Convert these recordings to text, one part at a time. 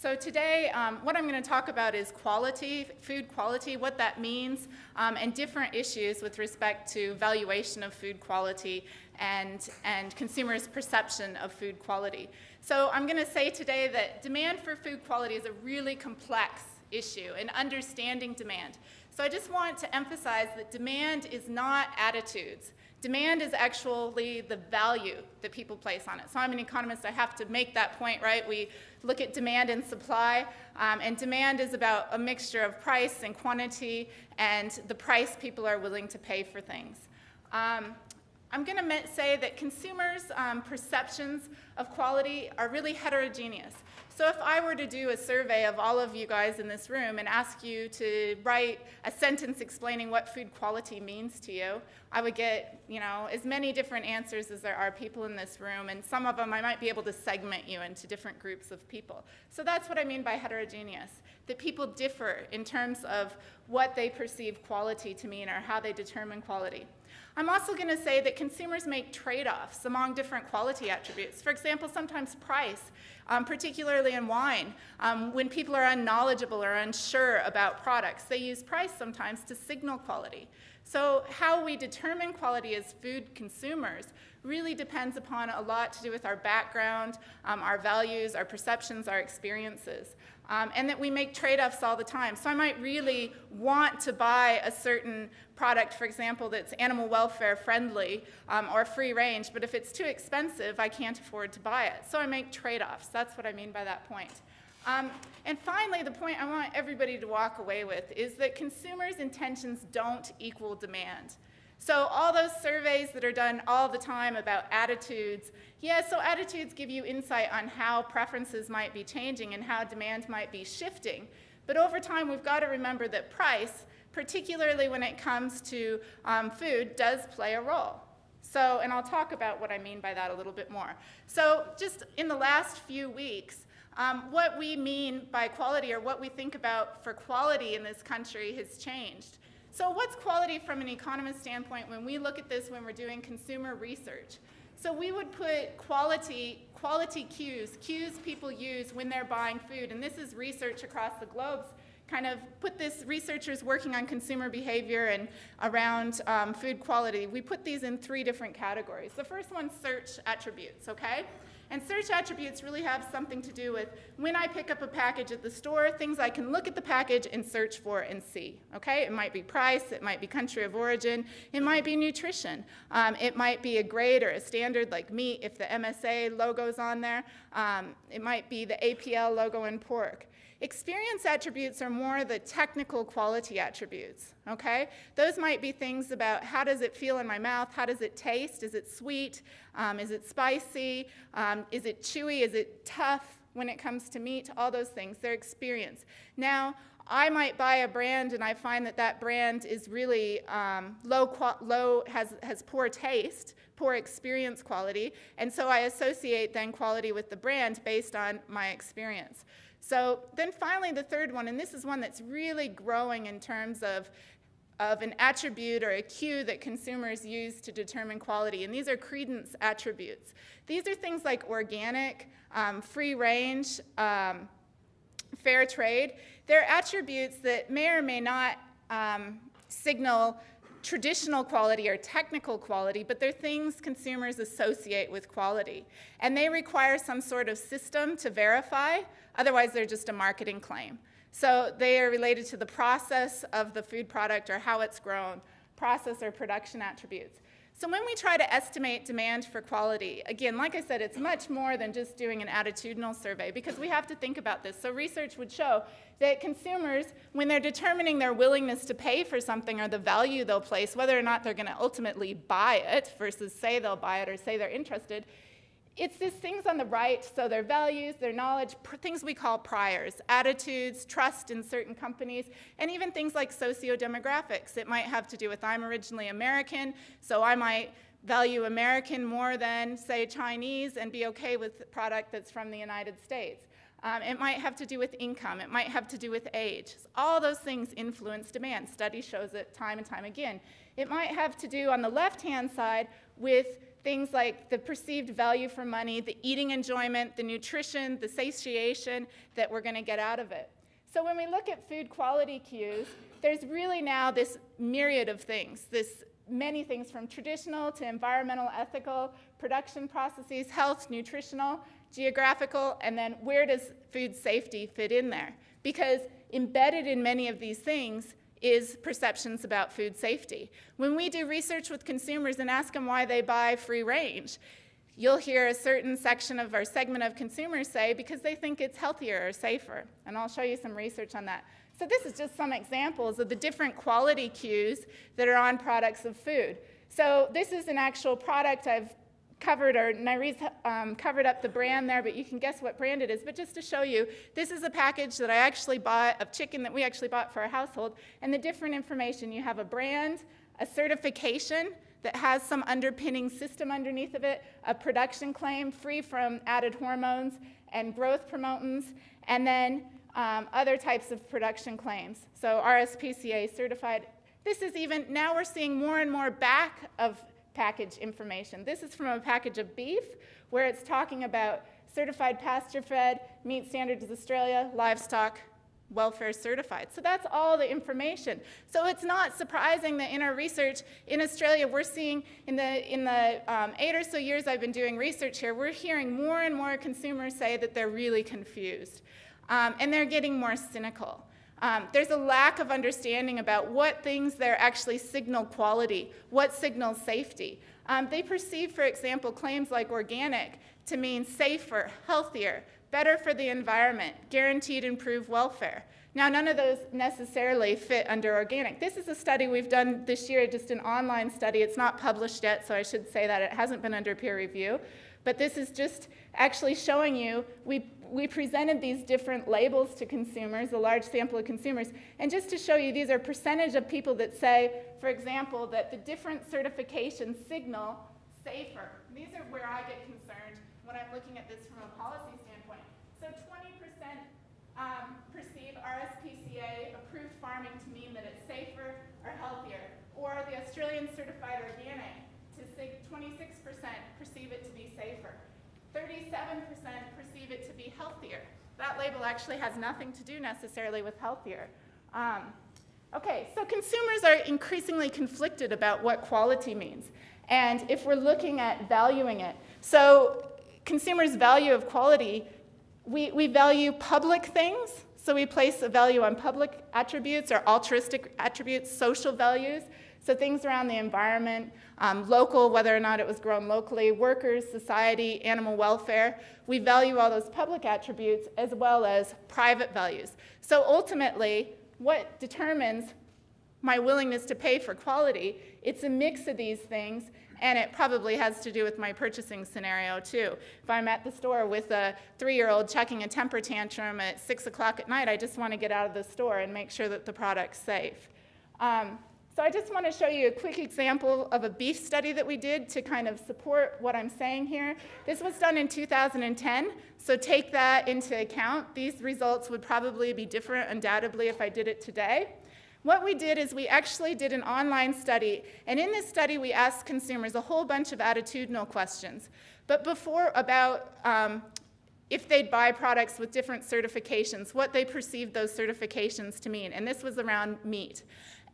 So today, um, what I'm going to talk about is quality, food quality, what that means, um, and different issues with respect to valuation of food quality and, and consumers' perception of food quality. So I'm going to say today that demand for food quality is a really complex issue and understanding demand. So I just want to emphasize that demand is not attitudes. Demand is actually the value that people place on it. So I'm an economist, I have to make that point, right? We look at demand and supply, um, and demand is about a mixture of price and quantity and the price people are willing to pay for things. Um, I'm going to say that consumers' um, perceptions of quality are really heterogeneous. So if I were to do a survey of all of you guys in this room and ask you to write a sentence explaining what food quality means to you, I would get, you know, as many different answers as there are people in this room, and some of them I might be able to segment you into different groups of people. So that's what I mean by heterogeneous, that people differ in terms of what they perceive quality to mean or how they determine quality. I'm also going to say that consumers make trade-offs among different quality attributes. For example, sometimes price, um, particularly in wine. Um, when people are unknowledgeable or unsure about products, they use price sometimes to signal quality. So how we determine quality as food consumers really depends upon a lot to do with our background, um, our values, our perceptions, our experiences um, and that we make trade-offs all the time. So I might really want to buy a certain product, for example, that's animal welfare friendly um, or free range, but if it's too expensive, I can't afford to buy it. So I make trade-offs. That's what I mean by that point. Um, and finally, the point I want everybody to walk away with is that consumers' intentions don't equal demand. So all those surveys that are done all the time about attitudes, yeah, so attitudes give you insight on how preferences might be changing and how demand might be shifting. But over time, we've got to remember that price, particularly when it comes to um, food, does play a role. So, and I'll talk about what I mean by that a little bit more. So just in the last few weeks, um, what we mean by quality or what we think about for quality in this country has changed. So what's quality from an economist standpoint when we look at this when we're doing consumer research? So we would put quality, quality cues, cues people use when they're buying food, and this is research across the globe, kind of put this, researchers working on consumer behavior and around um, food quality, we put these in three different categories. The first one, search attributes, okay? And search attributes really have something to do with when I pick up a package at the store, things I can look at the package and search for and see, okay? It might be price, it might be country of origin, it might be nutrition. Um, it might be a grade or a standard like meat if the MSA logo's on there. Um, it might be the APL logo in pork. Experience attributes are more the technical quality attributes, okay? Those might be things about how does it feel in my mouth, how does it taste, is it sweet, um, is it spicy, um, is it chewy, is it tough when it comes to meat, all those things, their experience. Now, I might buy a brand and I find that that brand is really um, low, low has, has poor taste, poor experience quality, and so I associate then quality with the brand based on my experience. So then finally the third one, and this is one that's really growing in terms of of an attribute or a cue that consumers use to determine quality, and these are credence attributes. These are things like organic, um, free range, um, fair trade. They're attributes that may or may not um, signal traditional quality or technical quality, but they're things consumers associate with quality. And they require some sort of system to verify, otherwise they're just a marketing claim. So they are related to the process of the food product or how it's grown, process or production attributes. So when we try to estimate demand for quality, again, like I said, it's much more than just doing an attitudinal survey because we have to think about this. So research would show that consumers, when they're determining their willingness to pay for something or the value they'll place, whether or not they're going to ultimately buy it versus say they'll buy it or say they're interested, it's these things on the right, so their values, their knowledge, things we call priors, attitudes, trust in certain companies, and even things like socio-demographics. It might have to do with I'm originally American, so I might value American more than, say, Chinese and be okay with product that's from the United States. Um, it might have to do with income. It might have to do with age. All those things influence demand. Study shows it time and time again. It might have to do, on the left-hand side, with things like the perceived value for money, the eating enjoyment, the nutrition, the satiation that we're going to get out of it. So when we look at food quality cues, there's really now this myriad of things, this many things from traditional to environmental, ethical, production processes, health, nutritional, geographical, and then where does food safety fit in there? Because embedded in many of these things is perceptions about food safety. When we do research with consumers and ask them why they buy free range, you'll hear a certain section of our segment of consumers say because they think it's healthier or safer. And I'll show you some research on that. So this is just some examples of the different quality cues that are on products of food. So this is an actual product I've covered, or Nyrese um, covered up the brand there, but you can guess what brand it is. But just to show you, this is a package that I actually bought of chicken that we actually bought for our household, and the different information. You have a brand, a certification that has some underpinning system underneath of it, a production claim free from added hormones and growth promotants, and then um, other types of production claims. So RSPCA certified. This is even, now we're seeing more and more back of package information. This is from a package of beef where it's talking about certified pasture fed, meat standards Australia, livestock, welfare certified. So that's all the information. So it's not surprising that in our research in Australia, we're seeing in the, in the um, eight or so years I've been doing research here, we're hearing more and more consumers say that they're really confused. Um, and they're getting more cynical. Um, there's a lack of understanding about what things there actually signal quality, what signals safety. Um, they perceive, for example, claims like organic to mean safer, healthier, better for the environment, guaranteed improved welfare. Now, none of those necessarily fit under organic. This is a study we've done this year, just an online study. It's not published yet, so I should say that it hasn't been under peer review. But this is just actually showing you, we, we presented these different labels to consumers, a large sample of consumers, and just to show you, these are percentage of people that say, for example, that the different certifications signal safer. These are where I get concerned when I'm looking at this from a policy standpoint. So 20% um, perceive RSPCA approved farming to mean that it's safer or healthier, or the Australian certified organic to 26% perceive it to be safer. 37% perceive it to be healthier. That label actually has nothing to do necessarily with healthier. Um, okay, so consumers are increasingly conflicted about what quality means. And if we're looking at valuing it, so consumers' value of quality, we, we value public things, so we place a value on public attributes or altruistic attributes, social values. So things around the environment, um, local, whether or not it was grown locally, workers, society, animal welfare. We value all those public attributes as well as private values. So ultimately, what determines my willingness to pay for quality, it's a mix of these things and it probably has to do with my purchasing scenario too. If I'm at the store with a three-year-old chucking a temper tantrum at six o'clock at night, I just want to get out of the store and make sure that the product's safe. Um, so I just want to show you a quick example of a beef study that we did to kind of support what I'm saying here. This was done in 2010, so take that into account. These results would probably be different undoubtedly if I did it today. What we did is we actually did an online study, and in this study we asked consumers a whole bunch of attitudinal questions. But before about um, if they'd buy products with different certifications, what they perceived those certifications to mean, and this was around meat.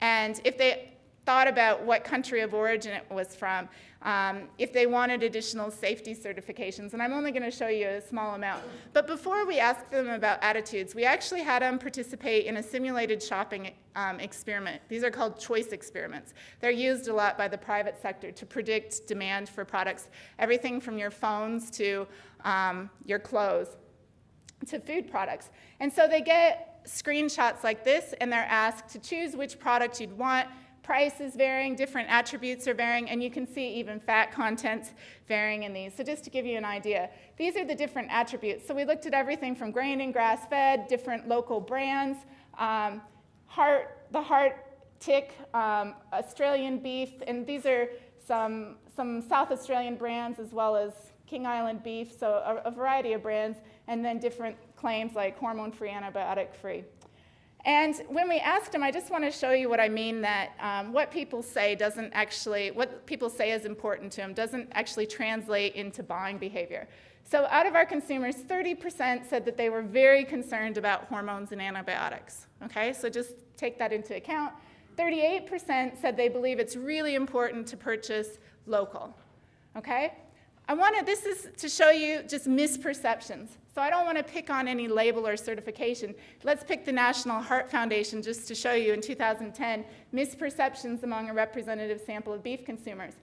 And if they thought about what country of origin it was from, um, if they wanted additional safety certifications, and I'm only going to show you a small amount. But before we asked them about attitudes, we actually had them participate in a simulated shopping um, experiment. These are called choice experiments. They're used a lot by the private sector to predict demand for products, everything from your phones to um, your clothes to food products. And so they get screenshots like this and they're asked to choose which product you'd want. Price is varying, different attributes are varying, and you can see even fat contents varying in these. So just to give you an idea, these are the different attributes. So we looked at everything from grain and grass-fed, different local brands, um, heart, the heart tick, um, Australian beef, and these are some, some South Australian brands as well as King Island beef, so a, a variety of brands, and then different claims like hormone-free, antibiotic-free. And when we asked him, I just want to show you what I mean that um, what people say doesn't actually, what people say is important to them doesn't actually translate into buying behavior. So out of our consumers, 30% said that they were very concerned about hormones and antibiotics. Okay, so just take that into account. 38% said they believe it's really important to purchase local. Okay? I wanted, this is to show you just misperceptions. So I don't want to pick on any label or certification. Let's pick the National Heart Foundation just to show you in 2010 misperceptions among a representative sample of beef consumers.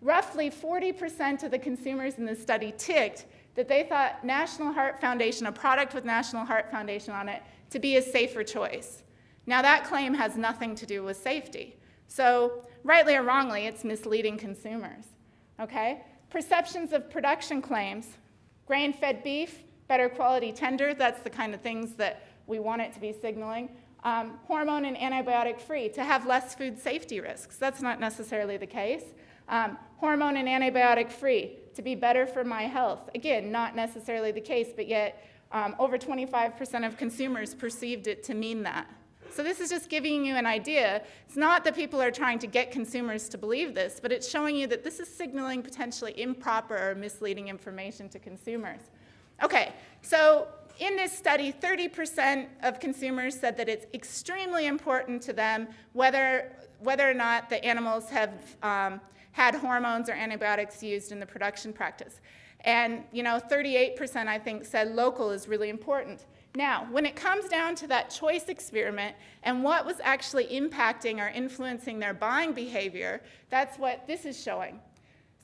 Roughly 40% of the consumers in the study ticked that they thought National Heart Foundation, a product with National Heart Foundation on it, to be a safer choice. Now that claim has nothing to do with safety. So rightly or wrongly, it's misleading consumers. Okay? Perceptions of production claims, grain-fed beef, better quality tender, that's the kind of things that we want it to be signaling. Um, hormone and antibiotic free, to have less food safety risks. That's not necessarily the case. Um, hormone and antibiotic free, to be better for my health. Again, not necessarily the case, but yet um, over 25% of consumers perceived it to mean that. So this is just giving you an idea. It's not that people are trying to get consumers to believe this, but it's showing you that this is signaling potentially improper or misleading information to consumers. Okay, so in this study, 30% of consumers said that it's extremely important to them whether, whether or not the animals have um, had hormones or antibiotics used in the production practice. And you know, 38% I think said local is really important. Now, when it comes down to that choice experiment and what was actually impacting or influencing their buying behavior, that's what this is showing.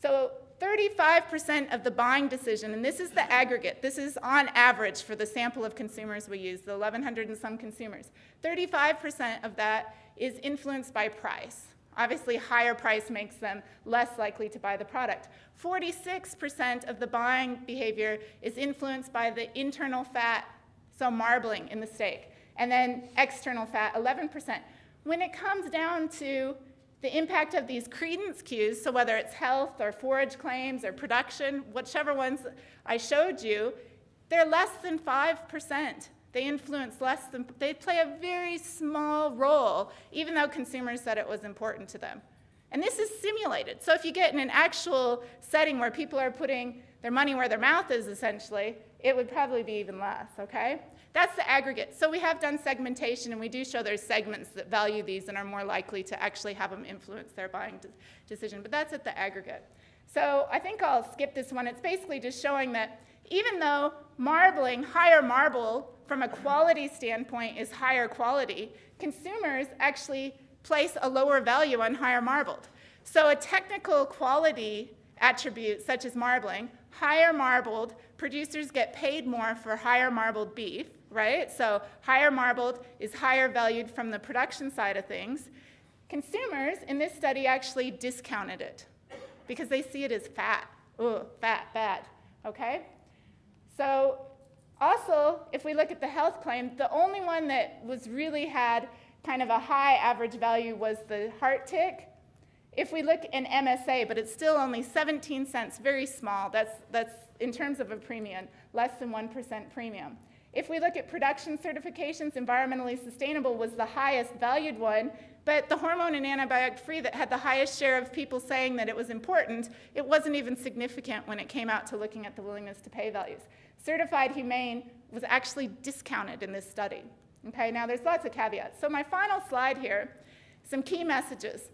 So 35% of the buying decision, and this is the aggregate, this is on average for the sample of consumers we use, the 1,100 and some consumers, 35% of that is influenced by price. Obviously, higher price makes them less likely to buy the product. 46% of the buying behavior is influenced by the internal fat, so marbling in the steak, and then external fat, 11%. When it comes down to the impact of these credence cues, so whether it's health or forage claims or production, whichever ones I showed you, they're less than 5%. They influence less than, they play a very small role, even though consumers said it was important to them. And this is simulated. So if you get in an actual setting where people are putting their money where their mouth is, essentially, it would probably be even less, okay? That's the aggregate. So we have done segmentation, and we do show there's segments that value these and are more likely to actually have them influence their buying de decision. But that's at the aggregate. So I think I'll skip this one. It's basically just showing that even though marbling, higher marble, from a quality standpoint is higher quality, consumers actually place a lower value on higher marbled. So a technical quality attribute such as marbling, higher marbled, producers get paid more for higher marbled beef, right? So higher marbled is higher valued from the production side of things. Consumers in this study actually discounted it because they see it as fat. Ooh, fat, bad, okay? So also, if we look at the health claim, the only one that was really had kind of a high average value was the heart tick. If we look in MSA, but it's still only 17 cents, very small, that's, that's in terms of a premium, less than 1% premium. If we look at production certifications, environmentally sustainable was the highest valued one, but the hormone and antibiotic free that had the highest share of people saying that it was important, it wasn't even significant when it came out to looking at the willingness to pay values. Certified humane was actually discounted in this study. Okay, now there's lots of caveats. So my final slide here, some key messages.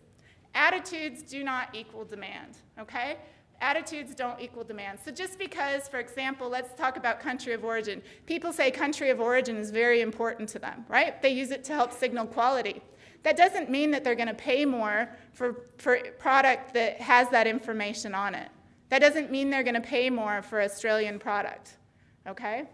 Attitudes do not equal demand, okay? attitudes don't equal demand. So just because, for example, let's talk about country of origin. People say country of origin is very important to them, right? They use it to help signal quality. That doesn't mean that they're going to pay more for, for product that has that information on it. That doesn't mean they're going to pay more for Australian product, okay?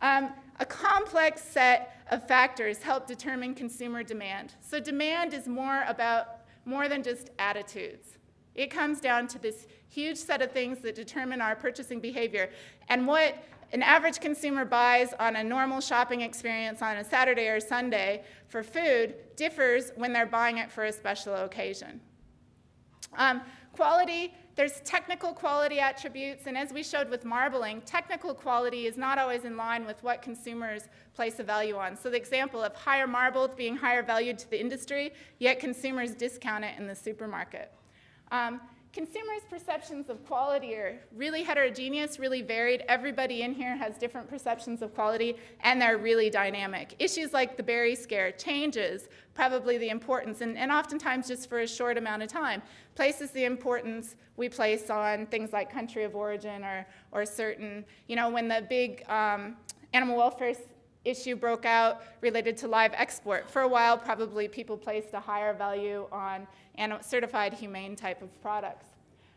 Um, a complex set of factors help determine consumer demand. So demand is more about more than just attitudes. It comes down to this huge set of things that determine our purchasing behavior. And what an average consumer buys on a normal shopping experience on a Saturday or Sunday for food differs when they're buying it for a special occasion. Um, quality, there's technical quality attributes, and as we showed with marbling, technical quality is not always in line with what consumers place a value on. So the example of higher marbled being higher valued to the industry, yet consumers discount it in the supermarket. Um, consumers' perceptions of quality are really heterogeneous, really varied. Everybody in here has different perceptions of quality, and they're really dynamic. Issues like the berry scare changes probably the importance, and, and oftentimes just for a short amount of time, places the importance we place on things like country of origin or, or certain, you know, when the big um, animal welfare issue broke out related to live export. For a while, probably people placed a higher value on certified humane type of products.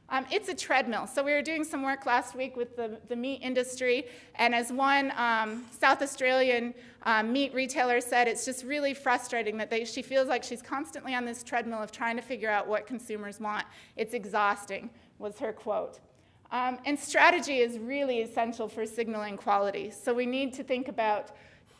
Um, it's a treadmill. So we were doing some work last week with the, the meat industry, and as one um, South Australian um, meat retailer said, it's just really frustrating that they, she feels like she's constantly on this treadmill of trying to figure out what consumers want. It's exhausting, was her quote. Um, and strategy is really essential for signaling quality. So we need to think about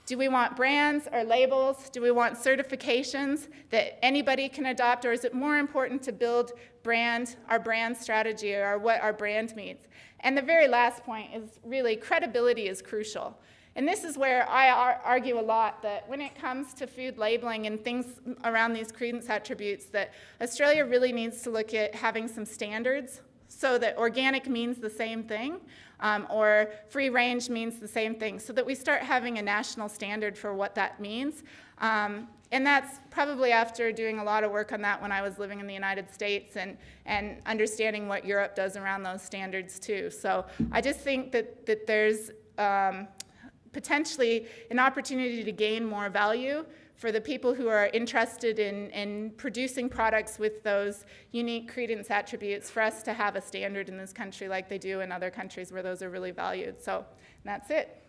do we want brands or labels? Do we want certifications that anybody can adopt? Or is it more important to build brand, our brand strategy or what our brand means? And the very last point is really credibility is crucial. And this is where I ar argue a lot that when it comes to food labeling and things around these credence attributes, that Australia really needs to look at having some standards so that organic means the same thing um, or free range means the same thing so that we start having a national standard for what that means. Um, and that's probably after doing a lot of work on that when I was living in the United States and, and understanding what Europe does around those standards too. So I just think that, that there's um, potentially an opportunity to gain more value for the people who are interested in, in producing products with those unique credence attributes for us to have a standard in this country like they do in other countries where those are really valued. So that's it.